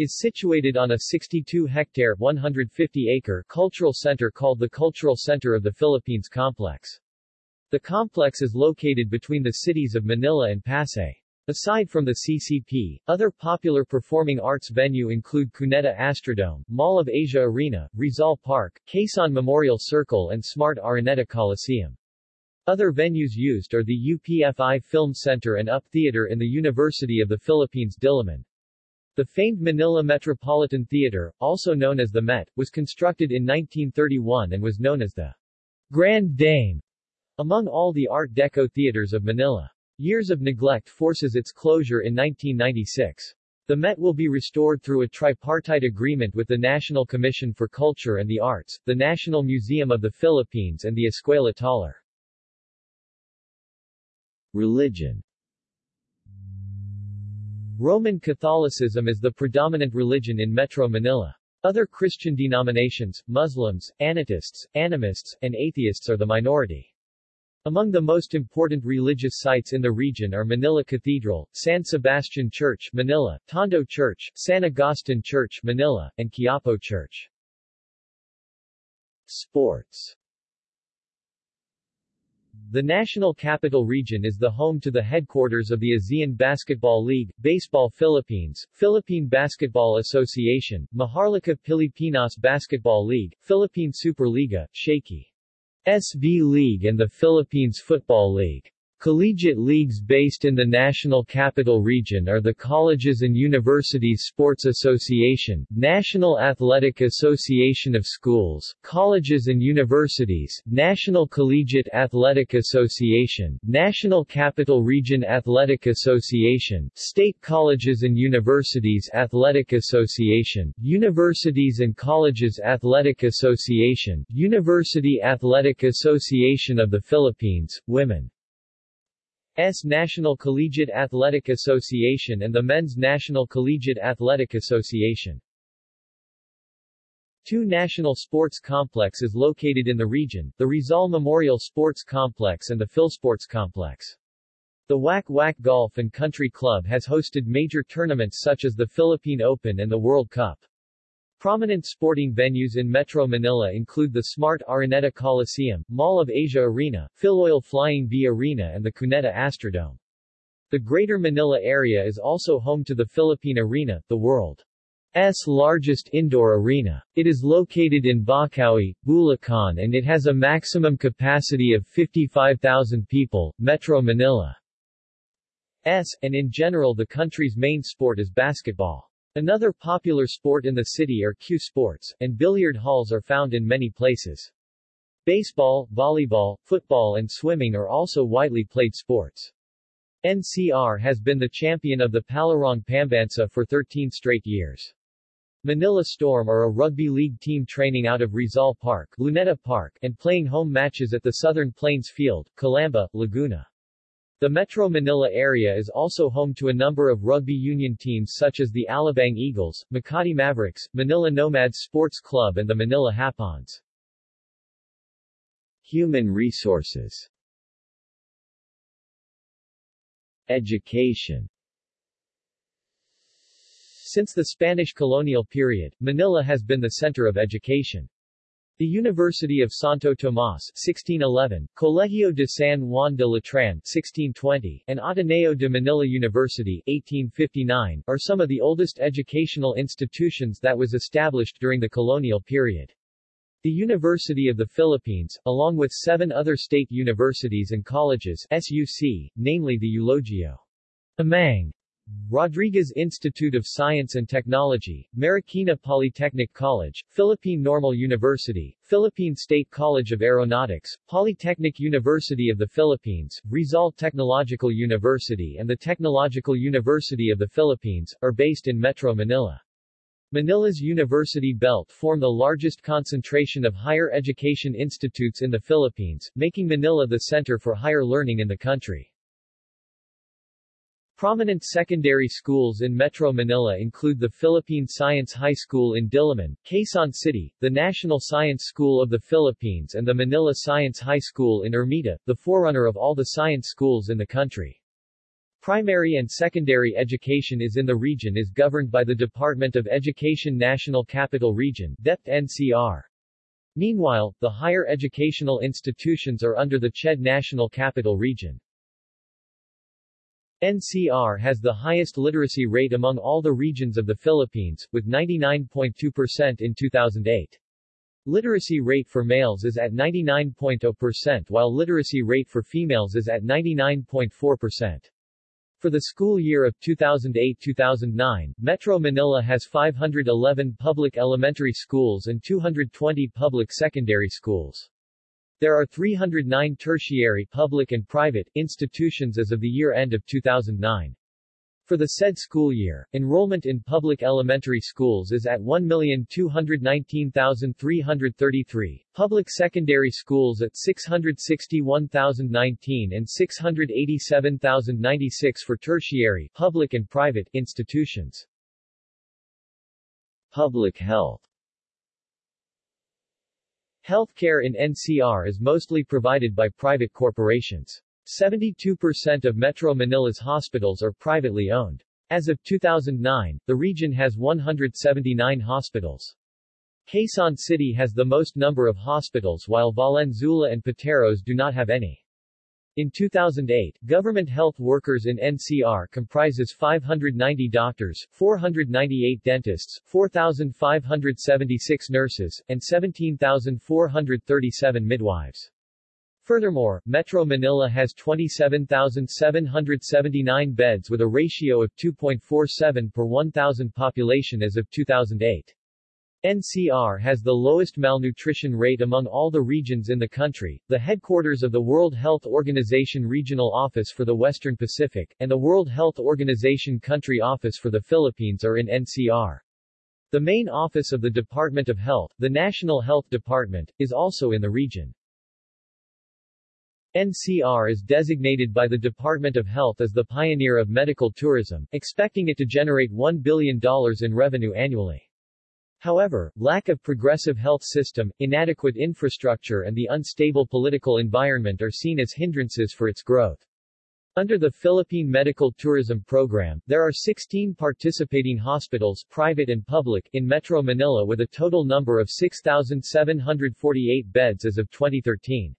is situated on a 62-hectare 150-acre cultural center called the Cultural Center of the Philippines Complex. The complex is located between the cities of Manila and Pasay. Aside from the CCP, other popular performing arts venue include Cuneta Astrodome, Mall of Asia Arena, Rizal Park, Quezon Memorial Circle and Smart Araneta Coliseum. Other venues used are the UPFI Film Center and UP Theater in the University of the Philippines Diliman. The famed Manila Metropolitan Theater, also known as the Met, was constructed in 1931 and was known as the Grand Dame among all the Art Deco theaters of Manila. Years of neglect forces its closure in 1996. The Met will be restored through a tripartite agreement with the National Commission for Culture and the Arts, the National Museum of the Philippines and the Escuela Taller. Religion Roman Catholicism is the predominant religion in Metro Manila. Other Christian denominations, Muslims, Anitists, Animists, and Atheists are the minority. Among the most important religious sites in the region are Manila Cathedral, San Sebastian Church, Manila, Tondo Church, San Agustin Church, Manila, and Quiapo Church. Sports The National Capital Region is the home to the headquarters of the ASEAN Basketball League, Baseball Philippines, Philippine Basketball Association, Maharlika Pilipinas Basketball League, Philippine Superliga, Shakey. SV League and the Philippines Football League. Collegiate leagues based in the National Capital Region are the Colleges and Universities Sports Association, National Athletic Association of Schools, Colleges and Universities, National Collegiate Athletic Association, National Capital Region Athletic Association, State Colleges and Universities Athletic Association, Universities and Colleges Athletic Association, University Athletic Association of the Philippines, Women. S National Collegiate Athletic Association and the Men's National Collegiate Athletic Association. Two national sports complex is located in the region, the Rizal Memorial Sports Complex and the Philsports Complex. The Wack Wack Golf and Country Club has hosted major tournaments such as the Philippine Open and the World Cup. Prominent sporting venues in Metro Manila include the Smart Araneta Coliseum, Mall of Asia Arena, Filoil Flying V Arena and the Cuneta Astrodome. The Greater Manila area is also home to the Philippine Arena, the world's largest indoor arena. It is located in Bocaue, Bulacan and it has a maximum capacity of 55,000 people. Metro Manila S, and in general the country's main sport is basketball. Another popular sport in the city are cue sports, and billiard halls are found in many places. Baseball, volleyball, football and swimming are also widely played sports. NCR has been the champion of the Palarong Pambansa for 13 straight years. Manila Storm are a rugby league team training out of Rizal Park, Luneta Park, and playing home matches at the Southern Plains Field, Calamba, Laguna. The Metro Manila area is also home to a number of rugby union teams such as the Alabang Eagles, Makati Mavericks, Manila Nomads Sports Club and the Manila Hapons. Human resources Education Since the Spanish colonial period, Manila has been the center of education. The University of Santo Tomas 1611, Colegio de San Juan de Letran 1620, and Ateneo de Manila University 1859 are some of the oldest educational institutions that was established during the colonial period. The University of the Philippines, along with seven other state universities and colleges SUC, namely the Eulogio Amang Rodriguez Institute of Science and Technology, Marikina Polytechnic College, Philippine Normal University, Philippine State College of Aeronautics, Polytechnic University of the Philippines, Rizal Technological University and the Technological University of the Philippines, are based in Metro Manila. Manila's university belt form the largest concentration of higher education institutes in the Philippines, making Manila the center for higher learning in the country. Prominent secondary schools in Metro Manila include the Philippine Science High School in Diliman, Quezon City, the National Science School of the Philippines and the Manila Science High School in Ermita, the forerunner of all the science schools in the country. Primary and secondary education is in the region is governed by the Department of Education National Capital Region DEP NCR. Meanwhile, the higher educational institutions are under the CHED National Capital Region. NCR has the highest literacy rate among all the regions of the Philippines, with 99.2% in 2008. Literacy rate for males is at 99.0% while literacy rate for females is at 99.4%. For the school year of 2008-2009, Metro Manila has 511 public elementary schools and 220 public secondary schools. There are 309 tertiary public and private institutions as of the year end of 2009. For the said school year, enrollment in public elementary schools is at 1,219,333, public secondary schools at 661,019 and 687,096 for tertiary public and private institutions. Public health Healthcare in NCR is mostly provided by private corporations. 72% of Metro Manila's hospitals are privately owned. As of 2009, the region has 179 hospitals. Quezon City has the most number of hospitals while Valenzuela and Pateros do not have any. In 2008, government health workers in NCR comprises 590 doctors, 498 dentists, 4,576 nurses, and 17,437 midwives. Furthermore, Metro Manila has 27,779 beds with a ratio of 2.47 per 1,000 population as of 2008. NCR has the lowest malnutrition rate among all the regions in the country. The headquarters of the World Health Organization Regional Office for the Western Pacific, and the World Health Organization Country Office for the Philippines are in NCR. The main office of the Department of Health, the National Health Department, is also in the region. NCR is designated by the Department of Health as the pioneer of medical tourism, expecting it to generate $1 billion in revenue annually. However, lack of progressive health system, inadequate infrastructure and the unstable political environment are seen as hindrances for its growth. Under the Philippine Medical Tourism Program, there are 16 participating hospitals private and public in Metro Manila with a total number of 6,748 beds as of 2013.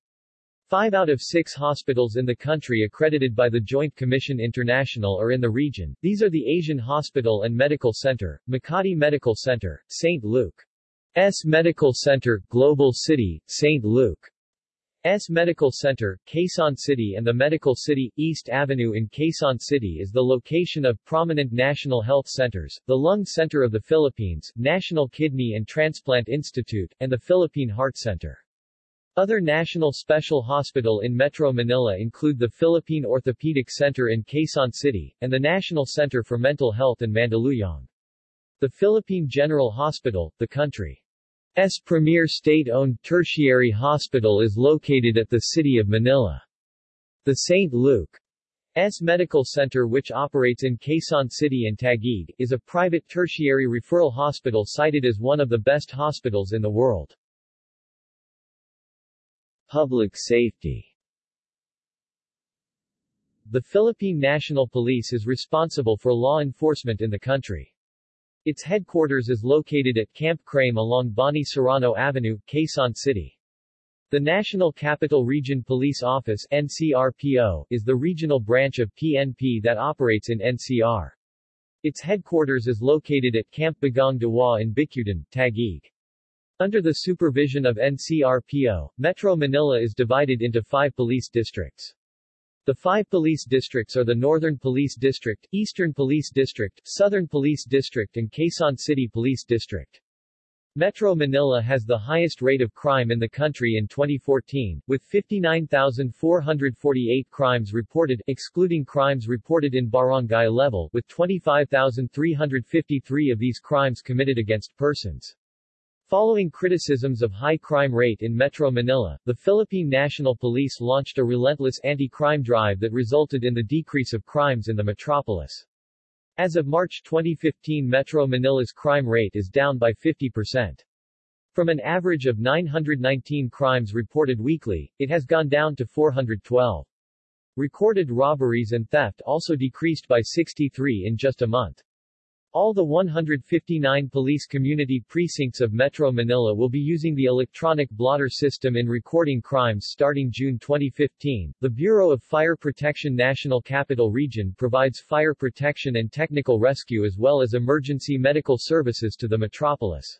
Five out of six hospitals in the country accredited by the Joint Commission International are in the region. These are the Asian Hospital and Medical Center, Makati Medical Center, St. Luke's Medical Center, Global City, St. Luke's Medical Center, Quezon City and the Medical City, East Avenue in Quezon City is the location of prominent national health centers, the Lung Center of the Philippines, National Kidney and Transplant Institute, and the Philippine Heart Center. Other national special hospital in Metro Manila include the Philippine Orthopedic Center in Quezon City, and the National Center for Mental Health in Mandaluyong. The Philippine General Hospital, the country's premier state-owned tertiary hospital is located at the city of Manila. The St. Luke's Medical Center which operates in Quezon City and Taguig, is a private tertiary referral hospital cited as one of the best hospitals in the world. Public safety The Philippine National Police is responsible for law enforcement in the country. Its headquarters is located at Camp Crame along Boni Serrano Avenue, Quezon City. The National Capital Region Police Office NCRPO, is the regional branch of PNP that operates in NCR. Its headquarters is located at Camp Bagong Diwa in Bicutan, Taguig. Under the supervision of NCRPO, Metro Manila is divided into five police districts. The five police districts are the Northern Police District, Eastern Police District, Southern Police District and Quezon City Police District. Metro Manila has the highest rate of crime in the country in 2014, with 59,448 crimes reported, excluding crimes reported in barangay level, with 25,353 of these crimes committed against persons. Following criticisms of high crime rate in Metro Manila, the Philippine National Police launched a relentless anti-crime drive that resulted in the decrease of crimes in the metropolis. As of March 2015 Metro Manila's crime rate is down by 50%. From an average of 919 crimes reported weekly, it has gone down to 412. Recorded robberies and theft also decreased by 63 in just a month. All the 159 police community precincts of Metro Manila will be using the electronic blotter system in recording crimes starting June 2015. The Bureau of Fire Protection National Capital Region provides fire protection and technical rescue as well as emergency medical services to the metropolis.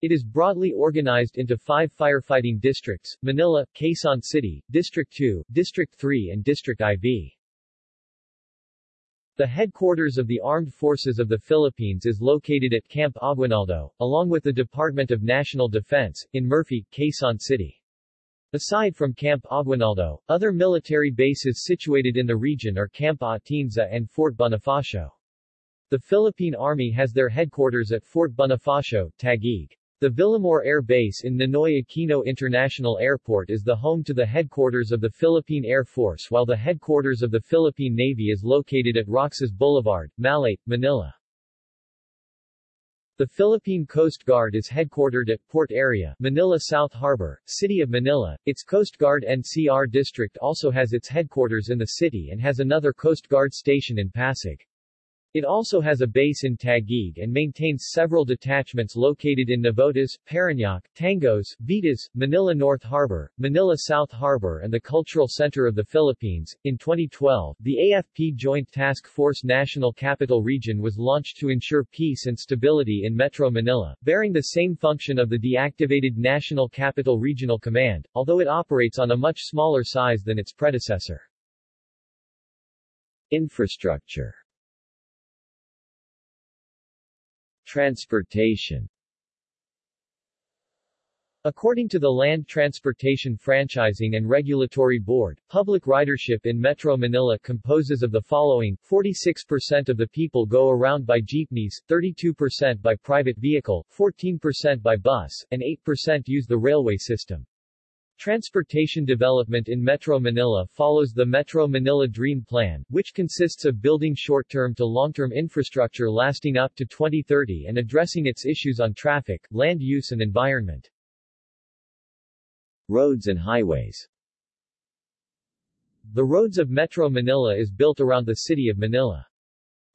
It is broadly organized into five firefighting districts, Manila, Quezon City, District 2, District 3 and District IV. The headquarters of the Armed Forces of the Philippines is located at Camp Aguinaldo, along with the Department of National Defense, in Murphy, Quezon City. Aside from Camp Aguinaldo, other military bases situated in the region are Camp Atienza and Fort Bonifacio. The Philippine Army has their headquarters at Fort Bonifacio, Taguig. The Villamor Air Base in Ninoy Aquino International Airport is the home to the headquarters of the Philippine Air Force while the headquarters of the Philippine Navy is located at Roxas Boulevard, Malate, Manila. The Philippine Coast Guard is headquartered at Port Area, Manila South Harbor, City of Manila. Its Coast Guard NCR district also has its headquarters in the city and has another Coast Guard station in Pasig. It also has a base in Taguig and maintains several detachments located in Navotas, Parañaque, Tangos, Vitas, Manila North Harbor, Manila South Harbor and the Cultural Center of the Philippines. In 2012, the AFP Joint Task Force National Capital Region was launched to ensure peace and stability in Metro Manila, bearing the same function of the deactivated National Capital Regional Command, although it operates on a much smaller size than its predecessor. Infrastructure Transportation According to the Land Transportation Franchising and Regulatory Board, public ridership in Metro Manila composes of the following, 46% of the people go around by jeepneys, 32% by private vehicle, 14% by bus, and 8% use the railway system. Transportation development in Metro Manila follows the Metro Manila Dream Plan, which consists of building short-term to long-term infrastructure lasting up to 2030 and addressing its issues on traffic, land use and environment. Roads and highways The roads of Metro Manila is built around the city of Manila.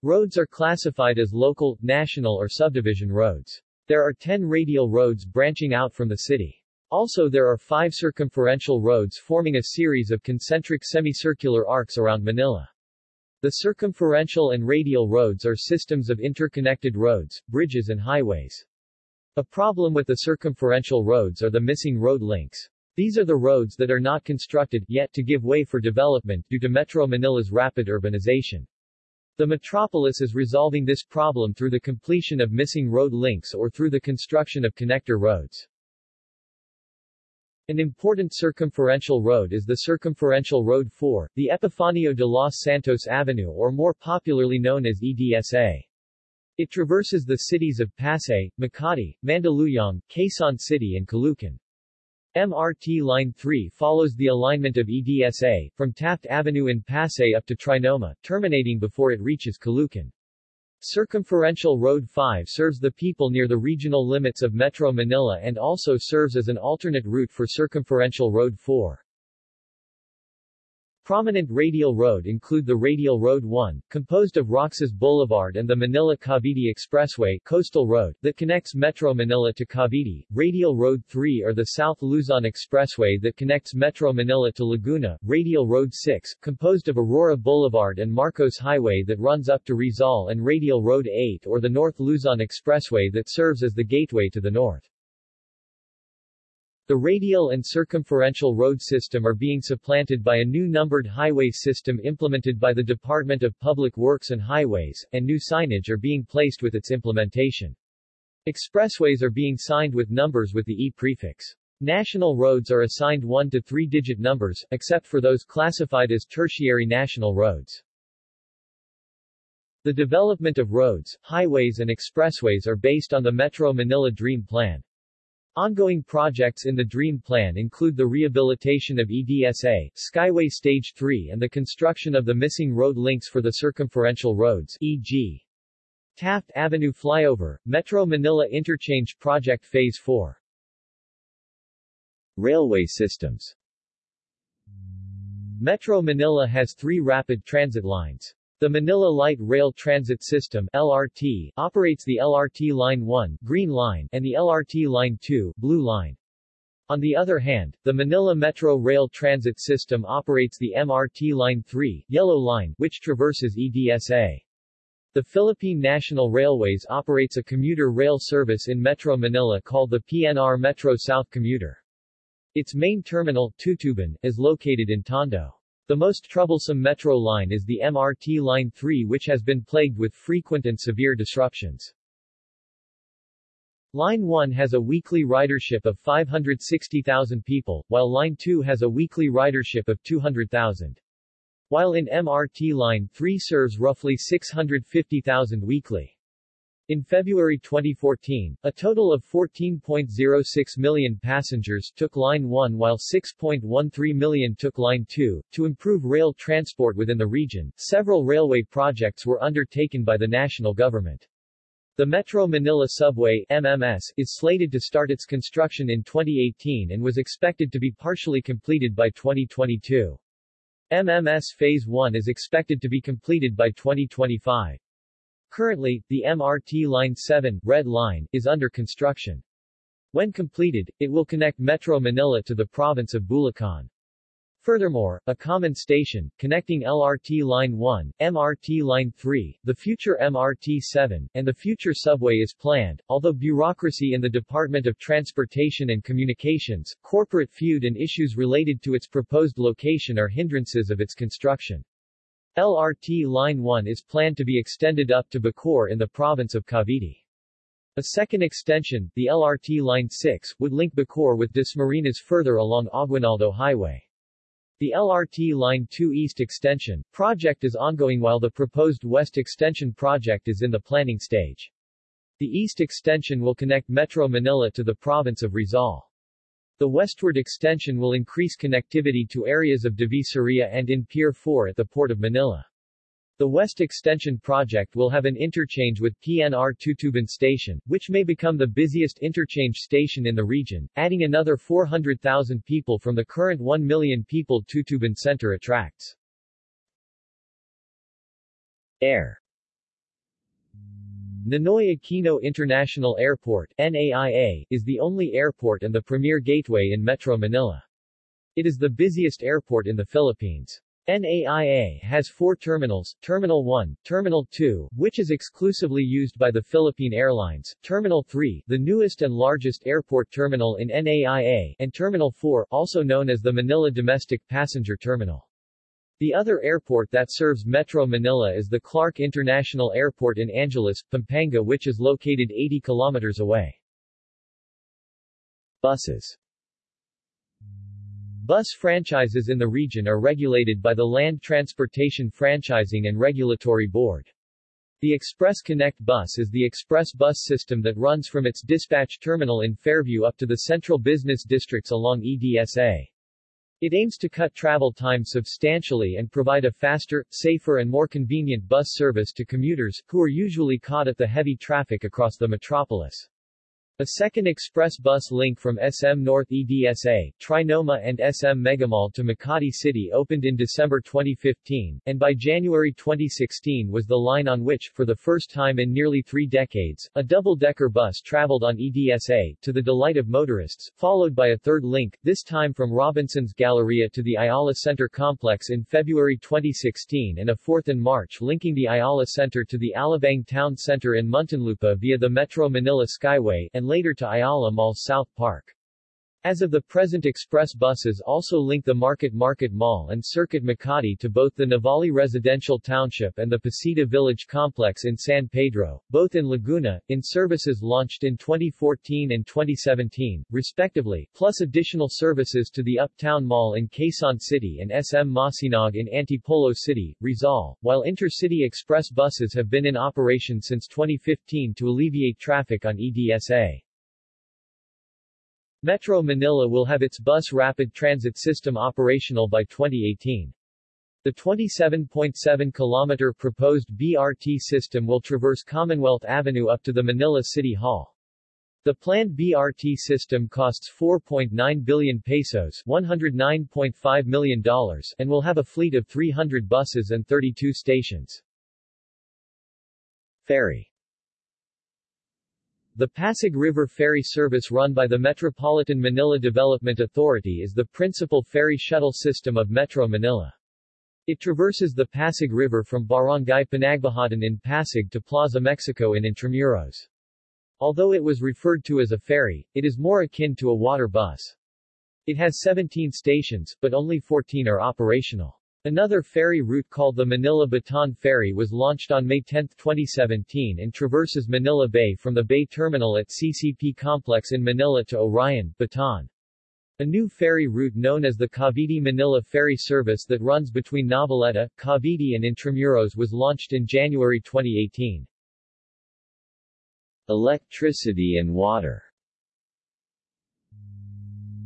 Roads are classified as local, national or subdivision roads. There are 10 radial roads branching out from the city. Also there are five circumferential roads forming a series of concentric semicircular arcs around Manila. The circumferential and radial roads are systems of interconnected roads, bridges and highways. A problem with the circumferential roads are the missing road links. These are the roads that are not constructed yet to give way for development due to Metro Manila's rapid urbanization. The metropolis is resolving this problem through the completion of missing road links or through the construction of connector roads. An important circumferential road is the Circumferential Road 4, the Epifanio de los Santos Avenue or more popularly known as EDSA. It traverses the cities of Pasay, Makati, Mandaluyong, Quezon City and Caloocan. MRT Line 3 follows the alignment of EDSA, from Taft Avenue in Pasay up to Trinoma, terminating before it reaches Caloocan. Circumferential Road 5 serves the people near the regional limits of Metro Manila and also serves as an alternate route for Circumferential Road 4. Prominent radial road include the Radial Road 1, composed of Roxas Boulevard and the Manila-Cavite Expressway Coastal Road, that connects Metro Manila to Cavite, Radial Road 3 or the South Luzon Expressway that connects Metro Manila to Laguna, Radial Road 6, composed of Aurora Boulevard and Marcos Highway that runs up to Rizal and Radial Road 8 or the North Luzon Expressway that serves as the gateway to the north. The radial and circumferential road system are being supplanted by a new numbered highway system implemented by the Department of Public Works and Highways, and new signage are being placed with its implementation. Expressways are being signed with numbers with the E prefix. National roads are assigned 1 to 3-digit numbers, except for those classified as tertiary national roads. The development of roads, highways and expressways are based on the Metro Manila Dream Plan. Ongoing projects in the DREAM Plan include the rehabilitation of EDSA, Skyway Stage 3 and the construction of the missing road links for the circumferential roads, e.g. Taft Avenue Flyover, Metro Manila Interchange Project Phase 4. Railway systems Metro Manila has three rapid transit lines. The Manila Light Rail Transit System LRT, operates the LRT Line 1 Green Line and the LRT Line 2 Blue Line. On the other hand, the Manila Metro Rail Transit System operates the MRT Line 3 Yellow Line, which traverses EDSA. The Philippine National Railways operates a commuter rail service in Metro Manila called the PNR Metro South Commuter. Its main terminal, Tutuban, is located in Tondo. The most troublesome metro line is the MRT Line 3 which has been plagued with frequent and severe disruptions. Line 1 has a weekly ridership of 560,000 people, while Line 2 has a weekly ridership of 200,000. While in MRT Line 3 serves roughly 650,000 weekly. In February 2014, a total of 14.06 million passengers took Line 1 while 6.13 million took Line 2. To improve rail transport within the region, several railway projects were undertaken by the national government. The Metro Manila Subway MMS, is slated to start its construction in 2018 and was expected to be partially completed by 2022. MMS Phase 1 is expected to be completed by 2025. Currently, the MRT Line 7, Red Line, is under construction. When completed, it will connect Metro Manila to the province of Bulacan. Furthermore, a common station, connecting LRT Line 1, MRT Line 3, the future MRT 7, and the future subway is planned, although bureaucracy in the Department of Transportation and Communications, corporate feud and issues related to its proposed location are hindrances of its construction. LRT Line 1 is planned to be extended up to Bacoor in the province of Cavite. A second extension, the LRT Line 6, would link Bacoor with Dasmariñas further along Aguinaldo Highway. The LRT Line 2 East Extension project is ongoing while the proposed West Extension project is in the planning stage. The East Extension will connect Metro Manila to the province of Rizal. The westward extension will increase connectivity to areas of Divisoria and in Pier 4 at the Port of Manila. The West Extension project will have an interchange with PNR Tutuban Station, which may become the busiest interchange station in the region, adding another 400,000 people from the current 1 million people Tutuban Center attracts. Air Ninoy Aquino International Airport NAIA, is the only airport and the premier gateway in Metro Manila. It is the busiest airport in the Philippines. NAIA has four terminals, Terminal 1, Terminal 2, which is exclusively used by the Philippine Airlines, Terminal 3, the newest and largest airport terminal in NAIA, and Terminal 4, also known as the Manila Domestic Passenger Terminal. The other airport that serves Metro Manila is the Clark International Airport in Angeles, Pampanga which is located 80 kilometers away. Buses Bus franchises in the region are regulated by the Land Transportation Franchising and Regulatory Board. The Express Connect bus is the express bus system that runs from its dispatch terminal in Fairview up to the central business districts along EDSA. It aims to cut travel time substantially and provide a faster, safer and more convenient bus service to commuters, who are usually caught at the heavy traffic across the metropolis. A second express bus link from SM North EDSA, Trinoma and SM Megamall to Makati City opened in December 2015, and by January 2016 was the line on which, for the first time in nearly three decades, a double-decker bus traveled on EDSA, to the delight of motorists, followed by a third link, this time from Robinson's Galleria to the Ayala Center complex in February 2016 and a fourth in March linking the Ayala Center to the Alabang Town Center in Muntinlupa via the Metro Manila Skyway, and and later to Ayala Mall South Park. As of the present express buses also link the Market Market Mall and Circuit Makati to both the Nuvali Residential Township and the Pacita Village Complex in San Pedro, both in Laguna, in services launched in 2014 and 2017, respectively, plus additional services to the Uptown Mall in Quezon City and SM Masinag in Antipolo City, Rizal, while intercity express buses have been in operation since 2015 to alleviate traffic on EDSA. Metro Manila will have its bus rapid transit system operational by 2018. The 27.7-kilometer proposed BRT system will traverse Commonwealth Avenue up to the Manila City Hall. The planned BRT system costs 4.9 billion pesos $109.5 million and will have a fleet of 300 buses and 32 stations. Ferry the Pasig River Ferry service run by the Metropolitan Manila Development Authority is the principal ferry shuttle system of Metro Manila. It traverses the Pasig River from Barangay Pinagbuhatan in Pasig to Plaza Mexico in Intramuros. Although it was referred to as a ferry, it is more akin to a water bus. It has 17 stations, but only 14 are operational. Another ferry route called the Manila-Bataan Ferry was launched on May 10, 2017 and traverses Manila Bay from the Bay Terminal at CCP Complex in Manila to Orion, Bataan. A new ferry route known as the Cavite-Manila Ferry Service that runs between Noveleta, Cavite and Intramuros was launched in January 2018. Electricity and water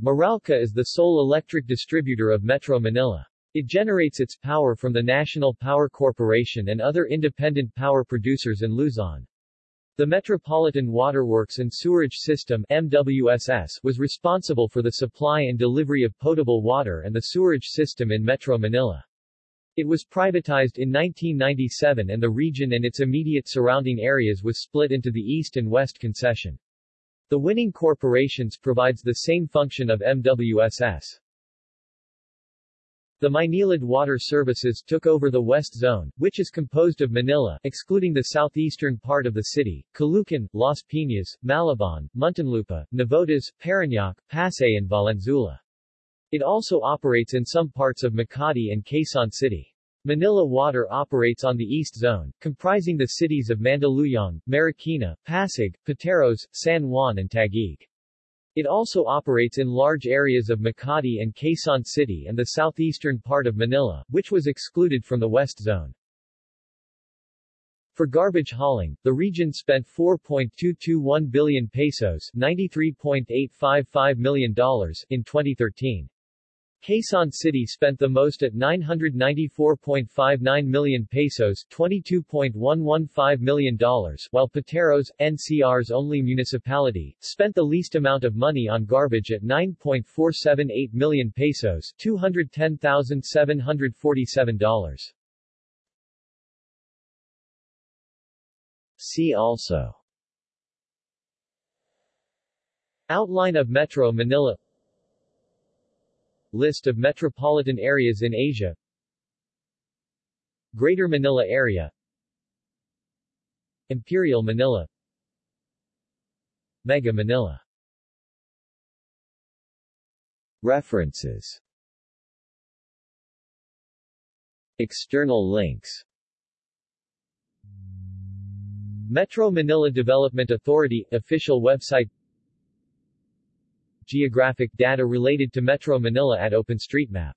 Meralco is the sole electric distributor of Metro Manila. It generates its power from the National Power Corporation and other independent power producers in Luzon. The Metropolitan Waterworks and Sewerage System MWSS was responsible for the supply and delivery of potable water and the sewerage system in Metro Manila. It was privatized in 1997 and the region and its immediate surrounding areas was split into the East and West concession. The winning corporations provides the same function of MWSS. The Maynilad Water Services took over the West Zone, which is composed of Manila, excluding the southeastern part of the city, Caloocan, Las Piñas, Malabon, Muntinlupa, Navotas, Parañaque, Pasay and Valenzuela. It also operates in some parts of Makati and Quezon City. Manila Water operates on the East Zone, comprising the cities of Mandaluyong, Marikina, Pasig, Pateros, San Juan and Taguig. It also operates in large areas of Makati and Quezon City and the southeastern part of Manila, which was excluded from the West Zone. For garbage hauling, the region spent 4.221 billion pesos $93.855 million in 2013. Quezon City spent the most at 994.59 million pesos $22.115 million while Pateros, NCR's only municipality, spent the least amount of money on garbage at 9.478 million pesos $210,747. See also Outline of Metro Manila List of metropolitan areas in Asia. Greater Manila Area. Imperial Manila. Mega Manila. References. External links. Metro Manila Development Authority official website geographic data related to Metro Manila at OpenStreetMap